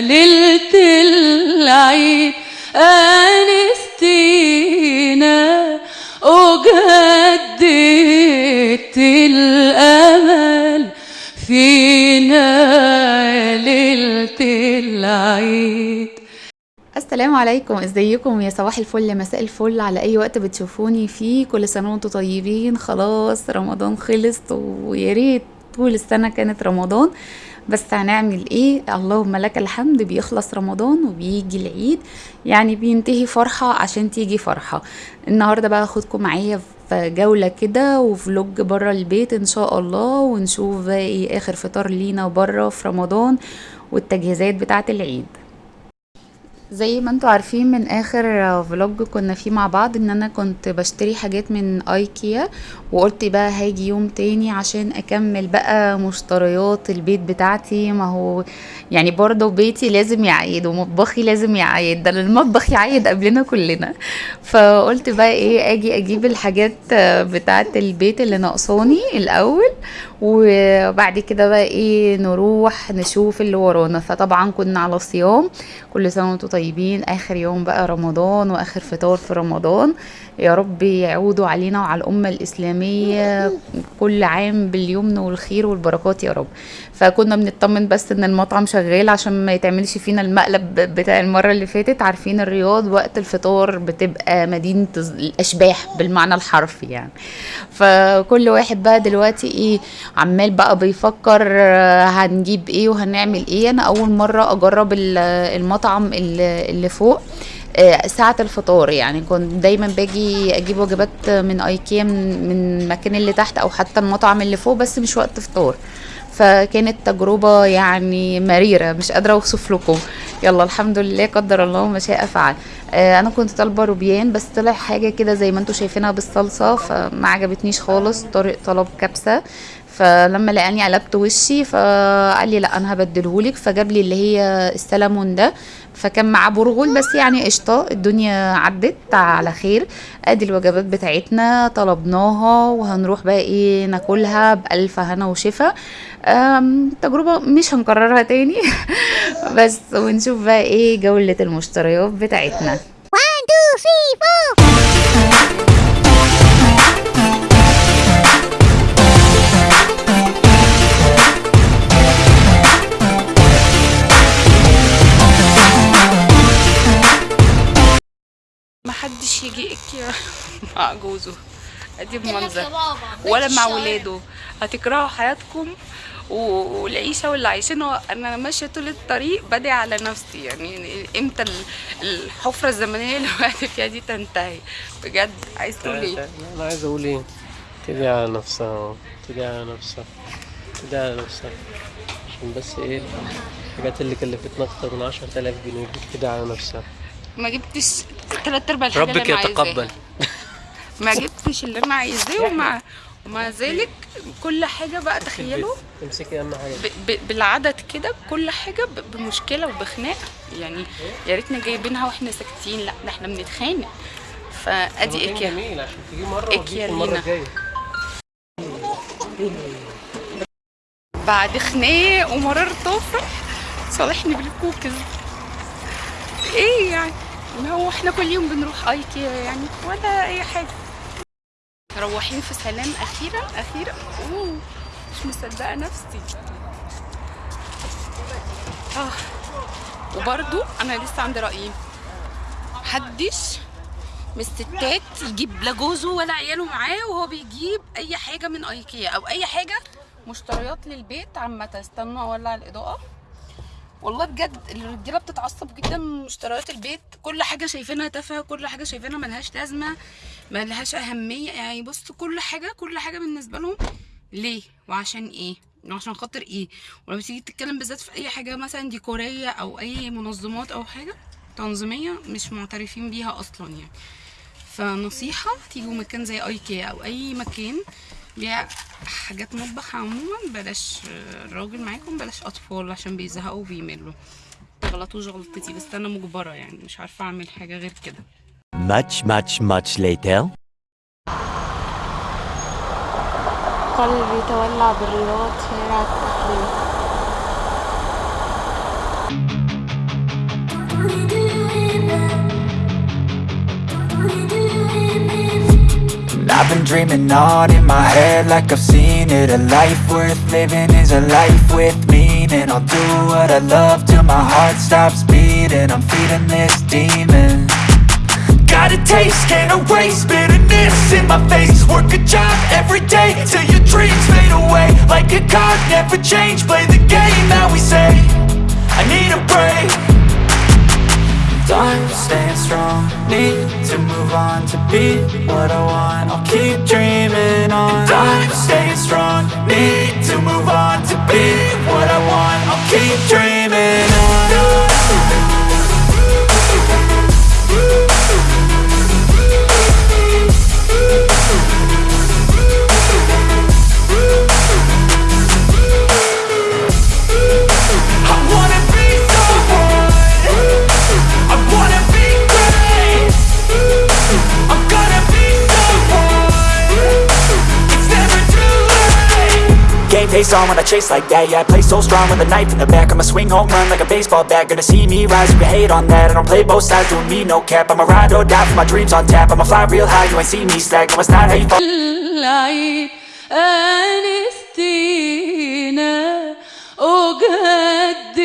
ليلة العيد أنستينا وجددت الأمل فينا ليلة العيد السلام عليكم إزيكم؟ يا صباح الفل مساء الفل. على أي وقت بتشوفوني؟ فيه كل سنة وأنتم طيبين. خلاص رمضان خلص ويا ريت طول السنة كانت رمضان. بس هنعمل إيه؟ اللهم لك الحمد. بيخلص رمضان وبيجي العيد. يعني بينتهي فرحة عشان تيجي فرحة. النهارده بقى هاخدكم معايا في جولة كده وفلوج برا البيت إن شاء الله ونشوف إيه آخر فطار لينا برا في رمضان والتجهيزات بتاعة العيد. زي ما أنتوا عارفين من آخر فلوج كنا فيه مع بعض إن أنا كنت بشتري حاجات من آيكيا وقلت بقى هاجي يوم تاني عشان أكمل بقى مشتريات البيت بتاعتي. ما هو يعني برضه بيتي لازم يعيد ومطبخي لازم يعيد ده المطبخ يعيد قبلنا كلنا. فقلت بقى إيه آجي أجيب الحاجات بتاعه البيت اللي ناقصاني الأول وبعد كده بقى إيه نروح نشوف اللي ورانا. فطبعا كنا على صيام كل سنة وأنتم طيبين. آخر يوم بقى رمضان وآخر فطار في رمضان. يا رب يعودوا علينا وعلى الأمة الإسلامية كل عام باليمن والخير والبركات يا رب. فكنا بنطمن بس إن المطعم شغال عشان ما يتعملش فينا المقلب بتاع المرة اللي فاتت. عارفين الرياض وقت الفطار بتبقى مدينة الأشباح بالمعنى الحرفي يعني. فكل واحد بقى دلوقتي إيه عمال بقى بيفكر هنجيب إيه وهنعمل إيه. أنا اول مرة اجرب المطعم اللي فوق ساعة الفطار يعني. كنت دايما باجي أجيب وجبات من ايكيا من, المكان اللي تحت أو حتى المطعم اللي فوق بس مش وقت فطار. فكانت تجربة يعني مريرة مش قادرة اوصف لكم. يلا الحمد لله قدر الله ما شاء فعل. آه أنا كنت طالبة روبيان بس طلع حاجة كده زي ما أنتم شايفينها بالصلصة فما عجبتنيش خالص. طارق طلب كبسة. فلما لقاني قلبت وشي فقال لي لا أنا هبدلهولك. فجاب لي اللي هي السلمون ده. فكان معاه برغل بس يعني قشطة الدنيا عدت على خير. أدي الوجبات بتاعتنا طلبناها وهنروح بقى إيه ناكلها بألف هنا وشفا. تجربة مش هنكررها تاني. بس ونشوف بقى إيه جولة المشتريات بتاعتنا. 1 2 3 محدش يجي اكيا مع جوزه. ادي المنظر ولا مع ولاده. هتكرهوا حياتكم والعيشة واللي عايشينها أنا ماشية طول الطريق بدعي على نفسي. يعني إمتى الحفرة الزمنية اللي وقعت فيها دي تنتهي. بجد عايز تقول إيه؟ أنا عايز أقول إيه؟ تدعي على نفسها تدعي على نفسها. تدعي على نفسها. عشان بس إيه؟ الحاجات اللي كلفتنا أكتر من 10000 جنيه تدعي على نفسها. ما جبتش تلات أرباع الحاجة ربك اللي أنا يتقبل. ما جبتش اللي أنا عايزاه ومع ومع ذلك كل حاجة بقى تخيلوا امسكي أهم حاجة. بالعدد كده كل حاجة. بمشكلة وبخناقه يعني يا ريتنا جايبينها وإحنا ساكتين. لأ ده إحنا بنتخانق. فأدي إكيا. جميل عشان تجي مرة إكيا المرة لينا. الجاية. بعد خناق ومرار طافح صالحني بالكوكيز إيه يعني؟ هو إحنا كل يوم بنروح ايكيا يعني ولا أي حاجة. مروحين في سلام أخيرا أخيرا أوه مش مصدقة نفسي. آه وبرضو أنا لسه عندي رايي محدش من الستات يجيب لا جوزه ولا عياله معاه وهو بيجيب أي حاجة من ايكيا أو أي حاجة مشتريات للبيت عامة استنوا أولع الإضاءة. والله بجد الرجاله بتتعصب جدا من مشتريات البيت. كل حاجة شايفينها تافهه كل حاجة شايفينها ملهاش لازمه ملهاش اهميه. يعني بص كل حاجة كل حاجة بالنسبة لهم ليه وعشان إيه؟ وعشان خاطر إيه؟ ولما تيجي تتكلم بالذات في اي حاجة مثلا ديكوريه أو اي منظمات أو حاجة تنظيميه مش معترفين بيها أصلا يعني. فنصيحة تيجوا مكان زي ايكيا أو أي مكان بيع حاجات مطبخ عموما. بلاش الراجل معاكم بلاش أطفال عشان بيزهقوا وبيملوا غلطوش غلطتي بس أنا مجبرة يعني مش عارفة أعمل حاجة غير كده. Much much much later. قلبي تولع بالرياض شارع التحرير I've been dreaming on in my head like I've seen it. A life worth living is a life with meaning. I'll do what I love till my heart stops beating. I'm feeding this demon. Got a taste, can't erase bitterness in my face. Work a job every day till your dreams fade away. Like a card, never change, play the game that we say. I need a break Time staying strong, need to move on to be what I want. I'll keep dreaming on. Time staying strong, need to move on to be what I want. I'll keep dreaming on late Game face on when I chase like that Yeah, I play so strong with a knife in the back I'ma swing home run like a baseball bat Gonna see me rise, you can hate on that I don't play both sides, doing me no cap I'ma ride or die for my dreams on tap I'ma fly real high, you ain't see me slack No, it's not how you fall العيد أنستينا وجددت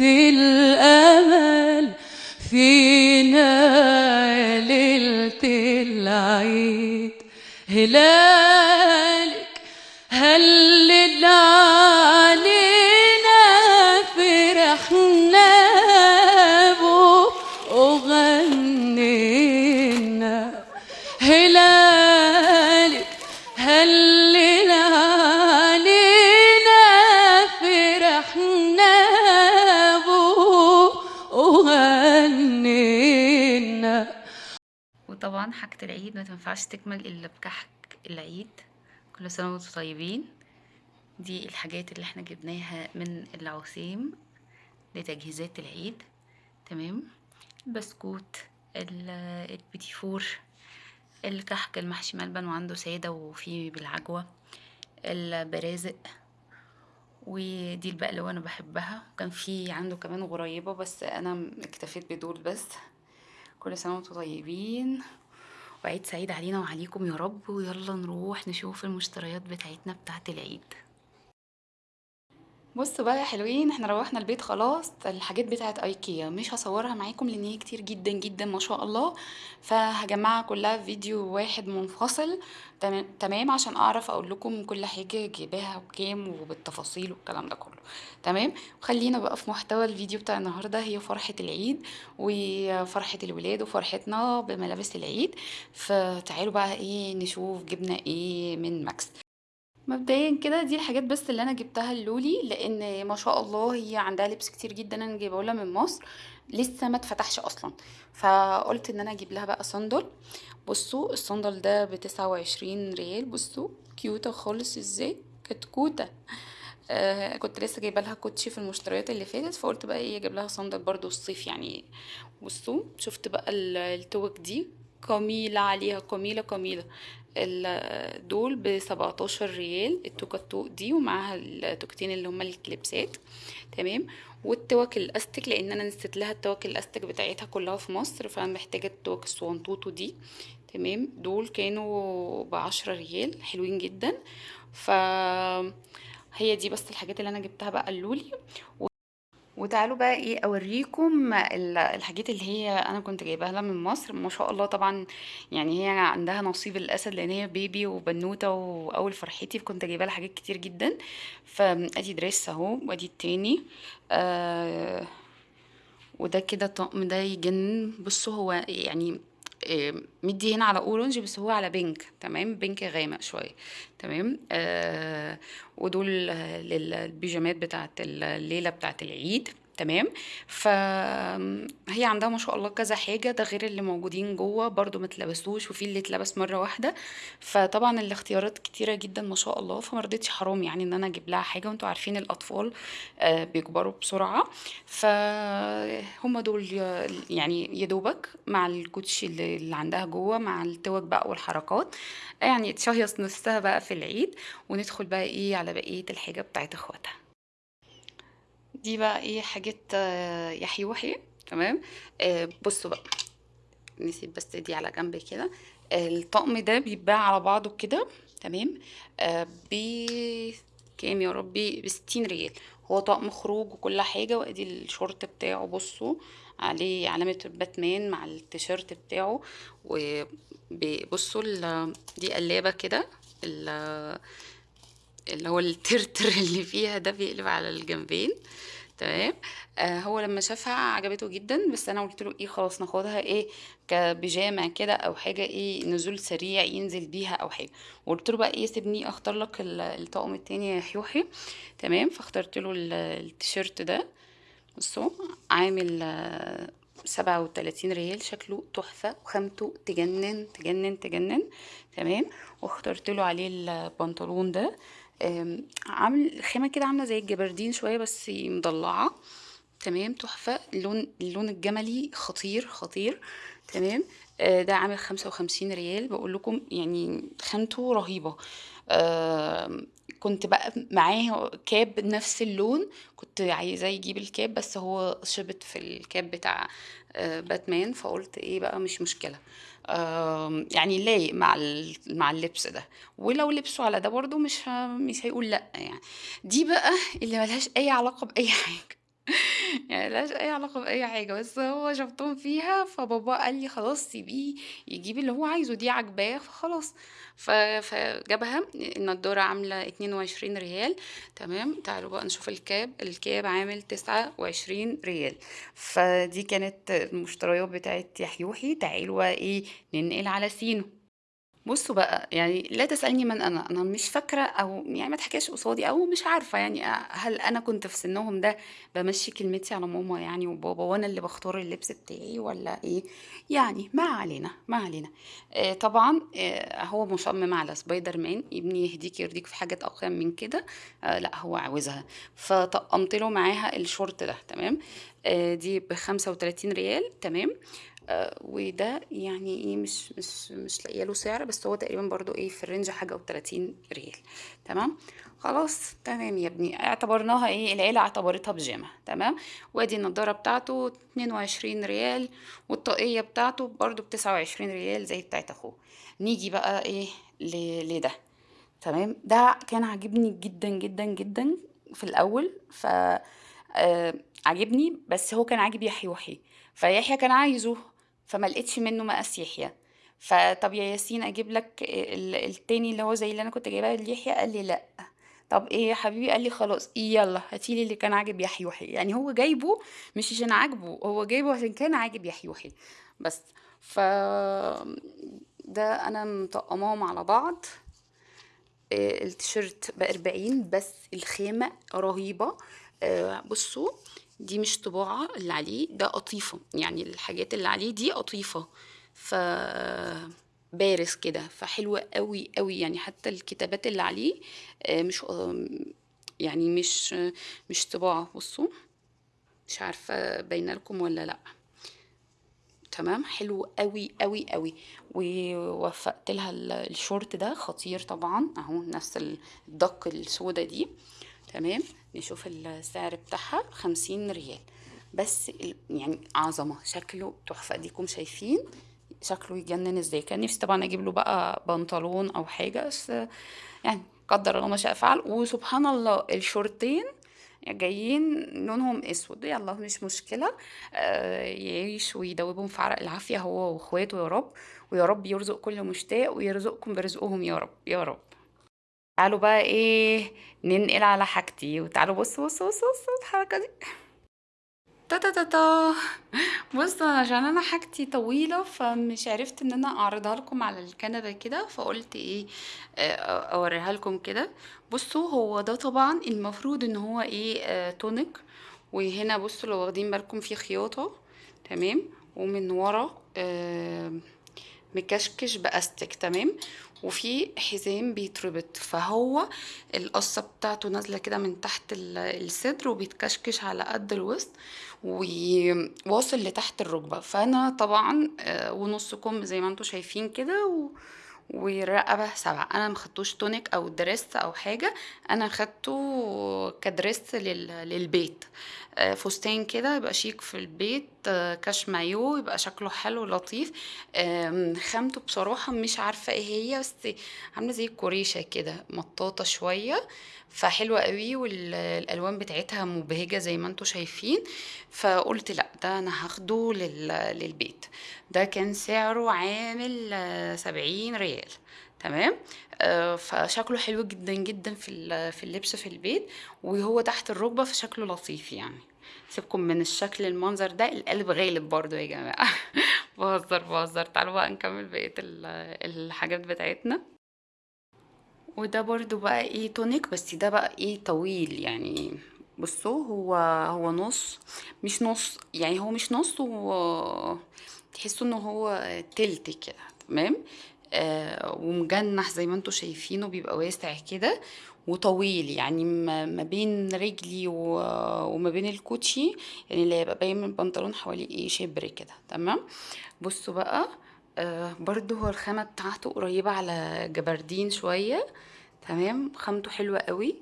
الأمل فينا ليلة العيد هلالك وطبعا حاجة العيد ما تنفعش تكمل إلا بكحك العيد. كل سنة وأنتم طيبين. دي الحاجات اللي إحنا جبناها من العثيم لتجهيزات العيد. تمام؟ البسكوت ال- البيتي فور الكحك المحشي ملبن وعنده سادة وفيه بالعجوة البرازق. ودي البقلاوة أنا بحبها. وكان في عنده كمان غريبة بس أنا اكتفيت بدول بس. كل سنة وأنتم طيبين. وعيد سعيد علينا وعليكم يا رب. ويلا نروح نشوف المشتريات بتاعتنا بتاعت العيد. بصوا بقى يا حلوين إحنا روحنا البيت خلاص الحاجات بتاعت ايكيا مش هصورها معاكم لأن هي كتير جدا جدا ما شاء الله. فهجمعها كلها في فيديو واحد منفصل تمام؟ عشان أعرف أقول لكم كل حاجة جايباها بكام وبالتفاصيل والكلام ده كله. تمام؟ خلينا بقى في محتوى الفيديو بتاع النهارده هي فرحة العيد وفرحة الولاد وفرحتنا بملابس العيد. فتعالوا بقى إيه نشوف جبنا إيه من ماكس. مبدئيا كده دي الحاجات بس اللي أنا جبتها للولي لأن ما شاء الله هي عندها لبس كتير جدا أنا جايبه لها من مصر لسه ما اتفتحش أصلا. فقلت إن أنا أجيب لها بقى صندل. بصوا الصندل ده بتسعة وعشرين ريال. بصوا كيوتة خالص. إزاي؟ كتكوتة. آه كنت لسه جايبة لها كوتشي في المشتريات اللي فاتت فقلت بقى إيه أجيب لها صندل برضو الصيف يعني. بصوا شفت بقى ال- التوك دي؟ جميلة عليها جميلة ال- دول بسبعتاشر ريال التوكة التوك دي ومعاها التوكتين اللي هما الكليبسات. تمام؟ والتوك الأستك لأن أنا نسيت لها التوك الأستك بتاعتها كلها في مصر فأنا محتاجة التوك الصغنطوطة دي. تمام؟ دول كانوا بعشرة ريال حلوين جدا. ف هي دي بس الحاجات اللي أنا جبتها بقى اللولي وتعالوا بقى اوريكم ال- الحاجات اللي هي أنا كنت جايباها لها من مصر. ما شاء الله طبعا يعني هي عندها نصيب الأسد لأن هي بيبي وبنوتة وأول فرحتي فكنت جايبة لها حاجات كتير جدا. فادي دريس أهو وأدي التاني. آه وده كده طقم ده يجنن بصوا هو يعني مدي هنا على أورنج بس هو على بينك. تمام؟ بينك غامق شوية. تمام؟ آه ودول آه، للبيجامات بتاعت الليلة بتاعت العيد. تمام؟ فهي عندها ما شاء الله كذا حاجة ده غير اللي موجودين جوه برضو ما اتلبسوش وفي اللي اتلبس مرة واحدة. فطبعا الاختيارات كتيرة جدا ما شاء الله فما رضيتش حرام يعني إن أنا أجيب لها حاجة وأنتوا عارفين الأطفال آه، بيكبروا بسرعة. فهم دول يعني يدوبك مع الكوتشي اللي عندها جوه مع التوك بقى والحركات. يعني تشهيص نفسها بقى في العيد وندخل بقى إيه على بقية الحاجة بتاعت إخواتها. دي بقى إيه حاجات آه، يحيى وحي تمام؟ آه، بصوا بقى نسيب بس دي على جنب كده. الطقم ده بيتباع على بعضه كده تمام؟ آه ب كام يا ربي؟ بستين ريال. هو طقم خروج وكل حاجة وادي الشورت بتاعه بصوا عليه علامة باتمان مع التيشيرت بتاعه. وبصوا دي قلابة كده ال- اللي هو الترتر اللي فيها ده بيقلب على الجنبين. تمام. آه هو لما شافها عجبته جدا بس أنا قلت له إيه خلاص ناخدها إيه كبيجامة كده أو حاجة إيه نزول سريع ينزل بيها أو حاجة. وقلت له بقى إيه سيبني أختار لك ال- الطقم التاني يا حيوحي. تمام. فاخترت له ال- التيشيرت ده. بصوا عامل آه، سبعة وتلاتين ريال. شكله تحفة. وخامته تجنن تجنن تجنن. تمام. واخترت له عليه البنطلون ده. عامل خامة كده عاملة زي الجبردين شوية بس مضلعة. تمام تحفة. اللون اللون الجملي خطير خطير. تمام. آه، ده عامل خمسة وخمسين ريال. بقول لكم يعني خامته رهيبة. كنت بقى معاه كاب نفس اللون. كنت عايزاه يجيب الكاب بس هو شبت في الكاب بتاع آه، باتمان. فقلت إيه بقى مش مشكلة. يعني لايق مع مع اللبس ده. ولو لبسه على ده برضو مش مش هيقول لأ يعني. دي بقى اللي ملهاش أي علاقة بأي حاجة. يعني ملهاش أي علاقة بأي حاجة بس هو شفتهم فيها فبابا قال لي خلاص سيبيه يجيب اللي هو عايزه دي عجباه فخلاص. ف- فجابها النضارة عاملة اتنين وعشرين ريال تمام؟ تعالوا بقى نشوف الكاب الكاب عامل تسعة وعشرين ريال. فدي كانت المشتريات بتاعت يحيوحي تعالوا بقى إيه ننقل على سينو. بصوا بقى يعني لا تسألني من أنا أنا مش فاكرة أو يعني ما تحكيش قصادي أو مش عارفة يعني هل أنا كنت في سنهم ده بمشي كلمتي على ماما يعني وبابا وأنا اللي بختار اللبس بتاعي ولا إيه؟ يعني ما علينا ما علينا. آه طبعا آه هو مصمم على سبايدر مان ابني يهديك يرضيك في حاجات أقيم من كده آه لأ هو عاوزها. فطقمت له معاها الشورت ده تمام؟ آه دي بخمسة وتلاتين ريال تمام؟ وده يعني إيه مش مش مش لاقية له سعر بس هو تقريبا برضو إيه في الرينج حاجة و30 ريال. تمام؟ خلاص تمام يا ابني. اعتبرناها إيه العيلة اعتبرتها بيجامه تمام؟ وادي النضارة بتاعته 22 ريال والطاقية بتاعته برضو ب 29 ريال زي بتاعت أخوه. نيجي بقى إيه لده. تمام؟ ده كان عاجبني جدا جدا جدا في الأول ف آه عاجبني بس هو كان عاجب يحيى وحي فيحيى كان عايزه فما لقيتش منه مقاس يحيى. فطب يا ياسين أجيب لك ال- التاني اللي هو زي اللي أنا كنت جايبها ليحيى قال لي لأ. طب إيه يا حبيبي؟ قال لي خلاص إيه يلا هاتيلي اللي كان عاجب يحيى يعني هو جايبه مش عشان عاجبه هو جايبه عشان كان عاجب يحيى بس ف ده أنا مطقماهم على بعض. آه، التيشيرت بأربعين بس الخامة رهيبة. آه، بصوا دي مش طباعة اللي عليه ده قطيفة. يعني الحاجات اللي عليه دي قطيفة. ف بارز كده فحلوة قوي قوي. يعني حتى الكتابات اللي عليه آه، مش يعني مش مش طباعة. بصوا مش عارفة باينة لكم ولا لأ. تمام؟ حلو قوي قوي قوي. ووفقت لها ال- الشورت ده خطير طبعا. أهو نفس الدق السودة دي. تمام؟ نشوف السعر بتاعها خمسين ريال. بس يعني عظمة شكله تحفة. ديكم شايفين شكله يجنن إزاي. كان نفسي طبعا أجيب له بقى بنطلون أو حاجة بس يعني قدر الله ما شاء فعل. وسبحان الله الشورتين جايين لونهم أسود. يلا مش مشكلة. آه، يعيش ويدوبهم في عرق. العافية هو وإخواته يا رب. ويا رب يرزق كل مشتاق ويرزقكم برزقهم يا رب. يا رب. تعالوا بقى إيه ننقل على حاجتي. وتعالوا بصوا بصوا بصوا بصوا الحركة دي. تا تا تا تا. بصوا عشان أنا حاجتي طويلة فمش عرفت إن أنا أعرضها لكم على الكنبة كده فقلت إيه آه، أوريها لكم كده. بصوا هو ده طبعا المفروض إن هو إيه آه، تونيك وهنا بصوا لو واخدين بالكم في خياطة. تمام؟ ومن ورا آه، مكشكش بأستك. تمام؟ وفي حزام بيتربط فهو القصة بتاعته نازلة كده من تحت ال- الصدر وبيتكشكش على قد الوسط وواصل لتحت الركبة. فأنا طبعا آه، ونص كم زي ما أنتم شايفين كده و... والرقبة سبعة. أنا مخدتوش تونيك أو دريس أو حاجة. أنا خدته كدريس لل... للبيت. آه، فستان كده يبقى شيك في البيت آه، كاش مايو يبقى شكله حلو لطيف. خامته بصراحة مش عارفة إيه هي بس عاملة زي الكوريشة كده مطاطة شوية. فحلوة قوي والالوان بتاعتها مبهجة زي ما أنتوا شايفين. فقلت لأ ده أنا هاخده لل... للبيت. ده كان سعره عامل سبعين ريال. تمام؟ آه، فشكله حلو جدا جدا في في اللبس في البيت وهو تحت الركبة فشكله لطيف يعني. سيبكم من الشكل المنظر ده القلب غالب برضو يا جماعة. بهزر بهزر. تعالوا بقى نكمل بقية ال- الحاجات بتاعتنا. وده برضو بقى إيه تونيك بس ده بقى إيه طويل يعني. بصوا هو هو نص مش نص يعني هو مش نص هو تحسوا انه هو تلت كده تمام؟ آه ومجنح زي ما أنتوا شايفينه بيبقى واسع كده وطويل يعني ما بين رجلي وما بين الكوتشي يعني اللي هيبقى باين من البنطلون حوالي إيه شبر كده تمام؟ بصوا بقى آه برضو هو الخامة بتاعته قريبة على جبردين شوية. تمام؟ خامته حلوة قوي.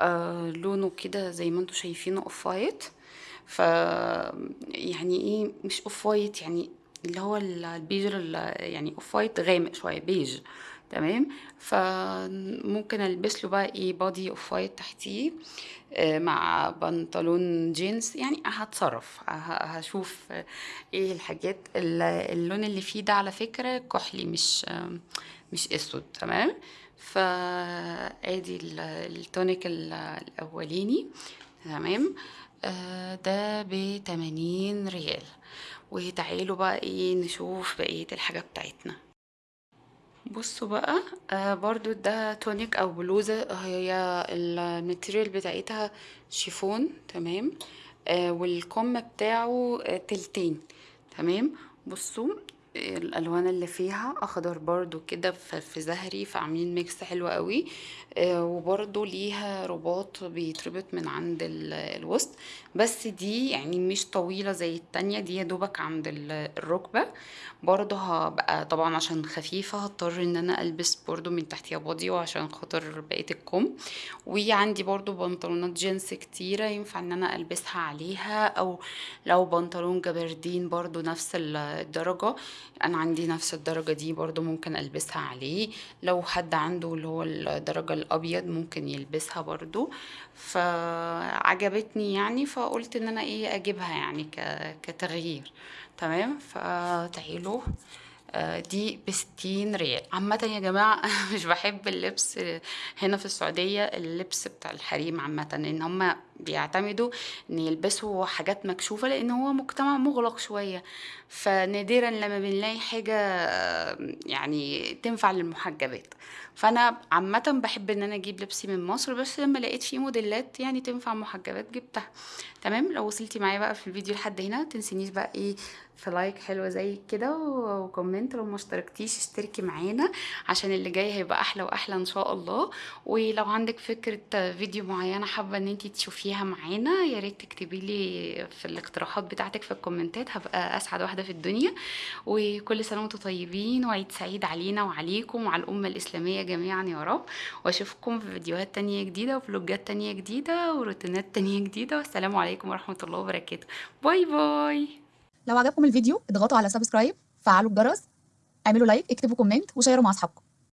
آه لونه كده زي ما أنتوا شايفينه off white ف يعني إيه مش off white يعني اللي هو ال- البيج ال- يعني off white غامق شوية بيج تمام؟ فممكن ألبس له بقى إيه body off white تحتيه آه، مع بنطلون جينز. يعني هتصرف هشوف إيه الحاجات ال- اللون اللي فيه ده على فكرة كحلي مش مش أسود تمام؟ فآدي ال- التونيك ال- الأولاني تمام؟ آه، ده بتمانين ريال. وتعالوا بقى إيه نشوف بقية الحاجة بتاعتنا. بصوا بقى آه برضو ده تونيك أو بلوزة هي ال material بتاعتها شيفون تمام؟ آه والكم بتاعه آه تلتين تمام؟ بصوا الألوان اللي فيها أخضر برضو كده في زهري فعاملين mix حلو قوي. آه وبرضو ليها رباط بيتربط من عند ال- الوسط. بس دي يعني مش طويلة زي التانية دي دوبك عند ال- الركبة. برضه هبقى طبعا عشان خفيفة هضطر إن أنا ألبس برضه من تحتيها body وعشان خاطر بقية الكم. وعندي برضه بنطلونات جينز كتيرة ينفع إن أنا ألبسها عليها أو لو بنطلون جبردين برضه نفس ال- الدرجة. أنا عندي نفس الدرجة دي برضه ممكن ألبسها عليه. لو حد عنده اللي هو الدرجة الأبيض ممكن يلبسها برضه فعجبتني يعني فقلت إن أنا إيه أجيبها يعني كتغيير. تمام؟ فتعالوا آه، دي بستين ريال. عامة يا جماعة أنا مش بحب اللبس هنا في السعودية اللبس بتاع الحريم عامة ان هما بيعتمدوا إن يلبسوا حاجات مكشوفة لأن هو مجتمع مغلق شوية. فنادرا لما بنلاقي حاجة آه، يعني تنفع للمحجبات. فأنا عامة بحب إن أنا أجيب لبسي من مصر بس لما لقيت فيه موديلات يعني تنفع محجبات جبتها. تمام؟ لو وصلتي معايا بقى في الفيديو لحد هنا تنسينيش بقى إيه في like حلوة زي كده و comment لو ما اشتركتيش اشتركي معانا عشان اللي جاي هيبقى أحلى وأحلى إن شاء الله. ولو عندك فكرة فيديو معينة حابة إن انتي تشوفيها معانا يا ريت تكتبي لي في الاقتراحات بتاعتك في الكومنتات هبقى أسعد واحدة في الدنيا. وكل سنة وأنتم طيبين وعيد سعيد علينا وعليكم وعلى الأمة الإسلامية جميعا يا رب. وأشوفكم في فيديوهات تانية جديدة وفلوجات تانية جديدة وروتينات تانية جديدة. والسلام عليكم ورحمة الله وبركاته. bye bye. لو عجبكم الفيديو اضغطوا على subscribe فعلوا الجرس اعملوا like اكتبوا comment وشيروا مع أصحابكم.